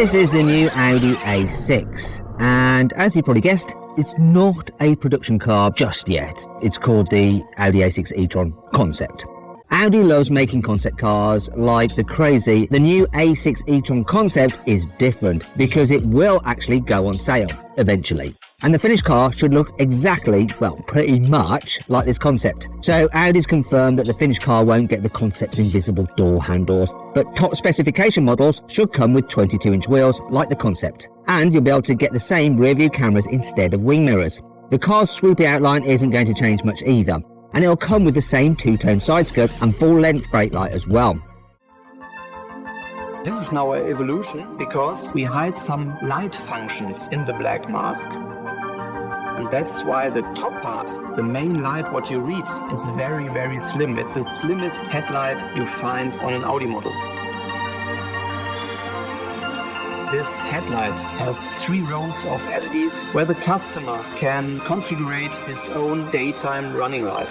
This is the new Audi A6 and as you probably guessed it's not a production car just yet. It's called the Audi A6 e-tron concept. Audi loves making concept cars like the crazy. The new A6 e-tron concept is different because it will actually go on sale eventually. And the finished car should look exactly, well, pretty much like this concept. So Audi's confirmed that the finished car won't get the concept's invisible door handles, but top specification models should come with 22 inch wheels like the concept. And you'll be able to get the same rear view cameras instead of wing mirrors. The car's swoopy outline isn't going to change much either and it'll come with the same two-tone side skirts and full-length brake light as well. This is now an evolution because we hide some light functions in the black mask. And that's why the top part, the main light what you read, is very very slim. It's the slimmest headlight you find on an Audi model. This headlight has three rows of LEDs where the customer can configure his own daytime running light.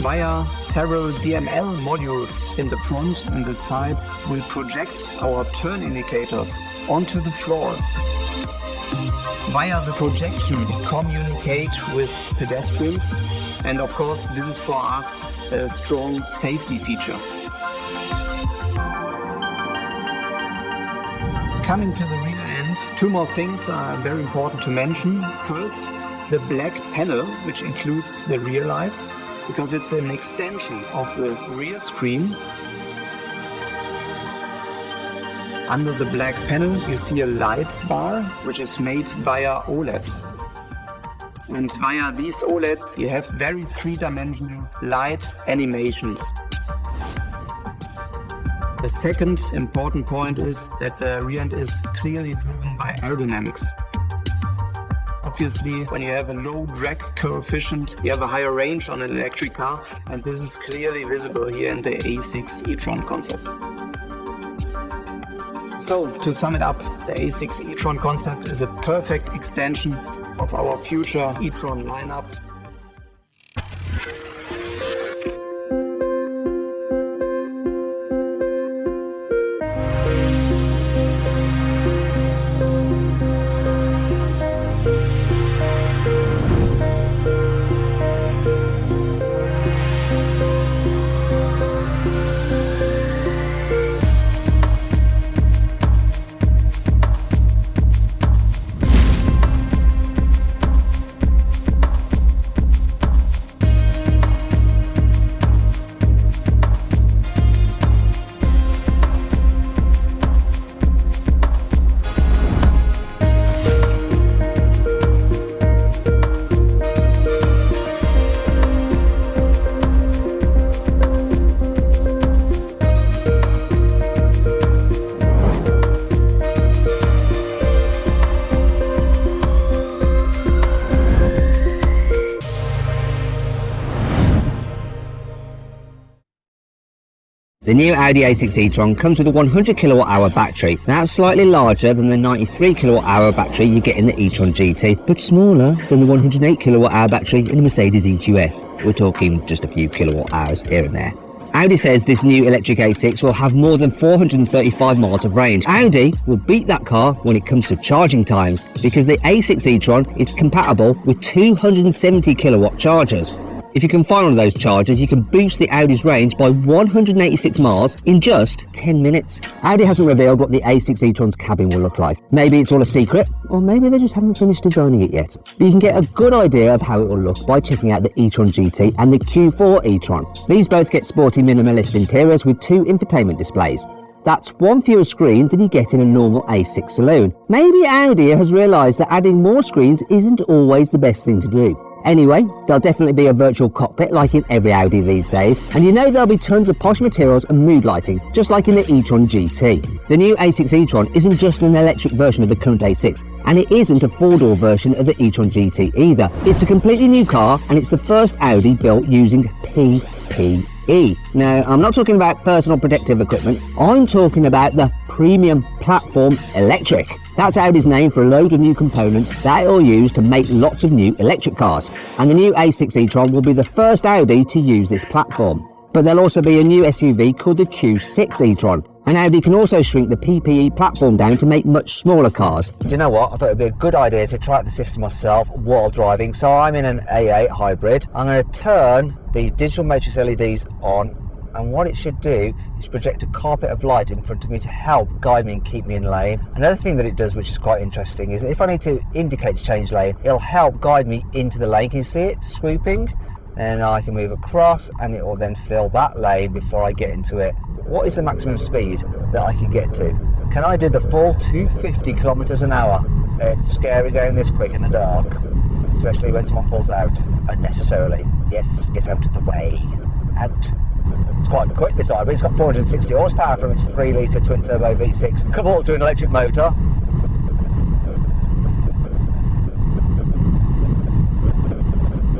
Via several DML modules in the front and the side, we project our turn indicators onto the floor Via the projection, communicate with pedestrians and of course this is for us a strong safety feature. Coming to the rear end, two more things are very important to mention. First, the black panel, which includes the rear lights, because it's an extension of the rear screen Under the black panel you see a light bar which is made via OLEDs. And via these OLEDs you have very three-dimensional light animations. The second important point is that the rear end is clearly driven by aerodynamics. Obviously, when you have a low drag coefficient, you have a higher range on an electric car, and this is clearly visible here in the A6 e-tron concept. So, to sum it up, the A6 e-tron concept is a perfect extension of our future e-tron lineup The new Audi A6 e-tron comes with a 100 kilowatt hour battery. That's slightly larger than the 93 kilowatt hour battery you get in the e-tron GT, but smaller than the 108 kilowatt hour battery in the Mercedes EQS. We're talking just a few kilowatt hours here and there. Audi says this new electric A6 will have more than 435 miles of range. Audi will beat that car when it comes to charging times because the A6 e-tron is compatible with 270 kilowatt chargers. If you can find one of those chargers, you can boost the Audi's range by 186 miles in just 10 minutes. Audi hasn't revealed what the A6 e-tron's cabin will look like. Maybe it's all a secret, or maybe they just haven't finished designing it yet. But you can get a good idea of how it will look by checking out the e-tron GT and the Q4 e-tron. These both get sporty minimalist interiors with two infotainment displays. That's one fewer screen than you get in a normal A6 saloon. Maybe Audi has realised that adding more screens isn't always the best thing to do. Anyway, there'll definitely be a virtual cockpit like in every Audi these days, and you know there'll be tons of posh materials and mood lighting, just like in the e-tron GT. The new A6 e-tron isn't just an electric version of the current A6, and it isn't a four-door version of the e-tron GT either. It's a completely new car, and it's the first Audi built using PPE. Now, I'm not talking about personal protective equipment, I'm talking about the premium platform electric. That's Audi's name for a load of new components that it'll use to make lots of new electric cars. And the new A6 e-tron will be the first Audi to use this platform. But there'll also be a new SUV called the Q6 e-tron, and Audi can also shrink the PPE platform down to make much smaller cars. Do you know what? I thought it'd be a good idea to try out the system myself while driving. So I'm in an A8 hybrid. I'm going to turn the digital matrix LEDs on and what it should do is project a carpet of light in front of me to help guide me and keep me in lane. Another thing that it does which is quite interesting is if I need to indicate to change lane, it'll help guide me into the lane. Can you see it swooping? and I can move across and it will then fill that lane before I get into it. What is the maximum speed that I can get to? Can I do the full 250 kilometers an hour? It's scary going this quick in the dark, especially when someone pulls out unnecessarily. Yes, get out of the way. Out. It's quite quick this hybrid. It's got 460 horsepower from its 3 litre twin turbo V6 converted to an electric motor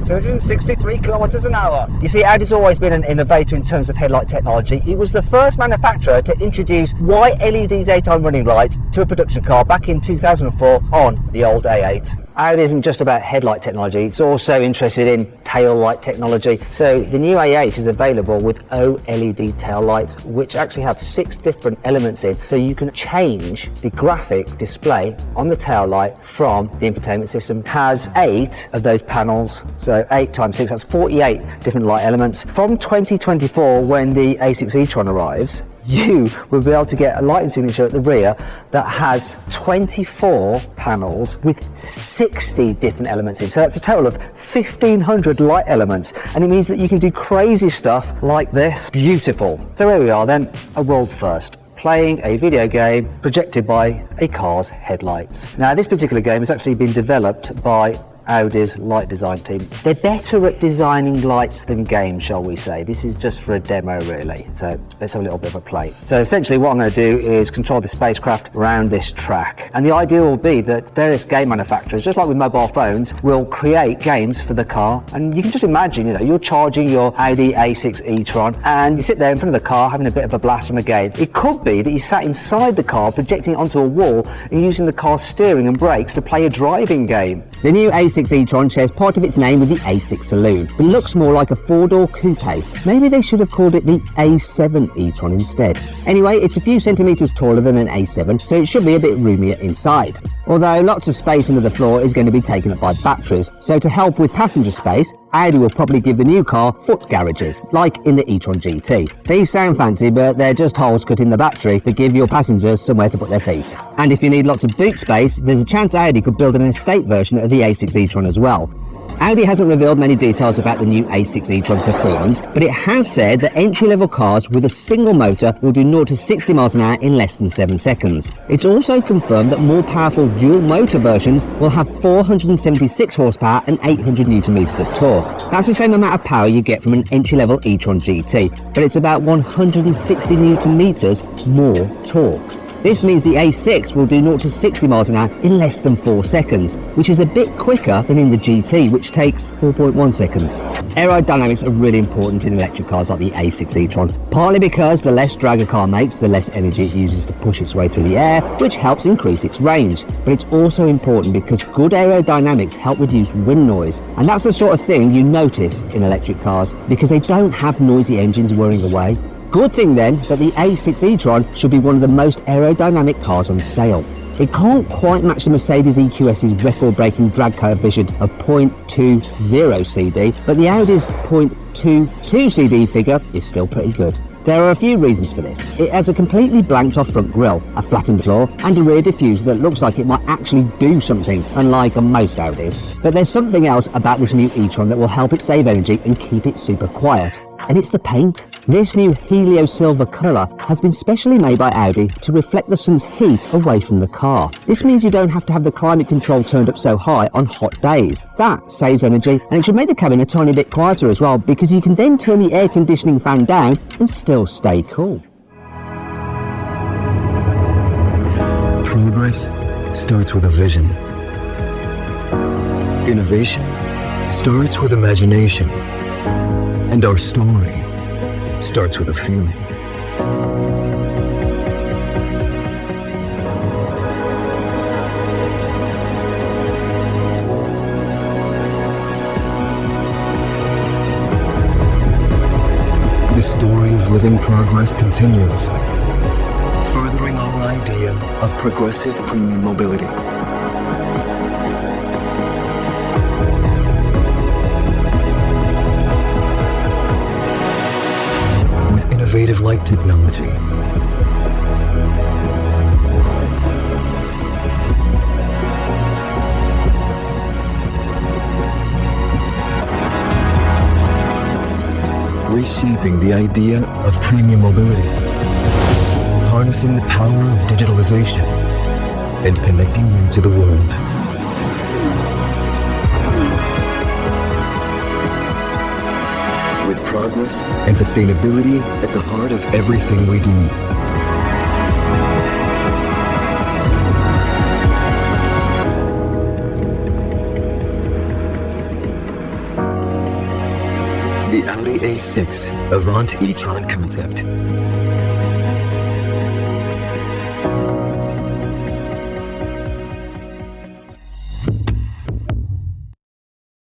263 kilometers an hour. You see, Audi's always been an innovator in terms of headlight technology. It was the first manufacturer to introduce white LED daytime running lights to a production car back in 2004 on the old A8. Audi isn't just about headlight technology, it's also interested in tail light technology. So the new A8 is available with OLED tail lights, which actually have six different elements in. So you can change the graphic display on the tail light from the infotainment system. It has eight of those panels, so eight times six, that's 48 different light elements. From 2024, when the A6 e-tron arrives, you will be able to get a lighting signature at the rear that has 24 panels with 60 different elements in. So that's a total of 1500 light elements and it means that you can do crazy stuff like this. Beautiful. So here we are then, a world first playing a video game projected by a car's headlights. Now this particular game has actually been developed by Audi's light design team. They're better at designing lights than games, shall we say. This is just for a demo, really. So let's have a little bit of a play. So essentially what I'm going to do is control the spacecraft around this track. And the idea will be that various game manufacturers, just like with mobile phones, will create games for the car. And you can just imagine, you know, you're charging your Audi A6 e-tron and you sit there in front of the car having a bit of a blast from a game. It could be that you sat inside the car projecting it onto a wall and using the car's steering and brakes to play a driving game. The new A6 e-tron shares part of its name with the A6 Saloon, but looks more like a four-door coupe. Maybe they should have called it the A7 e-tron instead. Anyway, it's a few centimetres taller than an A7, so it should be a bit roomier inside. Although lots of space under the floor is going to be taken up by batteries, so to help with passenger space, Audi will probably give the new car foot garages, like in the e-tron GT. These sound fancy, but they're just holes cut in the battery that give your passengers somewhere to put their feet. And if you need lots of boot space, there's a chance Audi could build an estate version of the A6 e-tron as well. Audi hasn't revealed many details about the new A6 e-tron's performance, but it has said that entry-level cars with a single motor will do 0 to 60 miles an hour in less than 7 seconds. It's also confirmed that more powerful dual motor versions will have 476 horsepower and 800 newton meters of torque. That's the same amount of power you get from an entry-level e-tron GT, but it's about 160 newton meters more torque. This means the A6 will do 0 to 60 miles an hour in less than 4 seconds, which is a bit quicker than in the GT, which takes 4.1 seconds. Aerodynamics are really important in electric cars like the A6 e-tron, partly because the less drag a car makes, the less energy it uses to push its way through the air, which helps increase its range. But it's also important because good aerodynamics help reduce wind noise, and that's the sort of thing you notice in electric cars because they don't have noisy engines whirring away. Good thing then that the A6 e-tron should be one of the most aerodynamic cars on sale. It can't quite match the Mercedes EQS's record-breaking drag coefficient of 0.20 CD, but the Audi's 0.22 CD figure is still pretty good. There are a few reasons for this. It has a completely blanked off front grille, a flattened floor, and a rear diffuser that looks like it might actually do something, unlike on most Audis. But there's something else about this new e-tron that will help it save energy and keep it super quiet and it's the paint. This new Helio Silver colour has been specially made by Audi to reflect the sun's heat away from the car. This means you don't have to have the climate control turned up so high on hot days. That saves energy and it should make the cabin a tiny bit quieter as well because you can then turn the air conditioning fan down and still stay cool. Progress starts with a vision. Innovation starts with imagination. And our story starts with a feeling. The story of living progress continues, furthering our idea of progressive premium mobility. Innovative light technology, reshaping the idea of premium mobility, harnessing the power of digitalization, and connecting you to the world. With progress and sustainability at the heart of everything we do. The Audi A6 Avant e-tron concept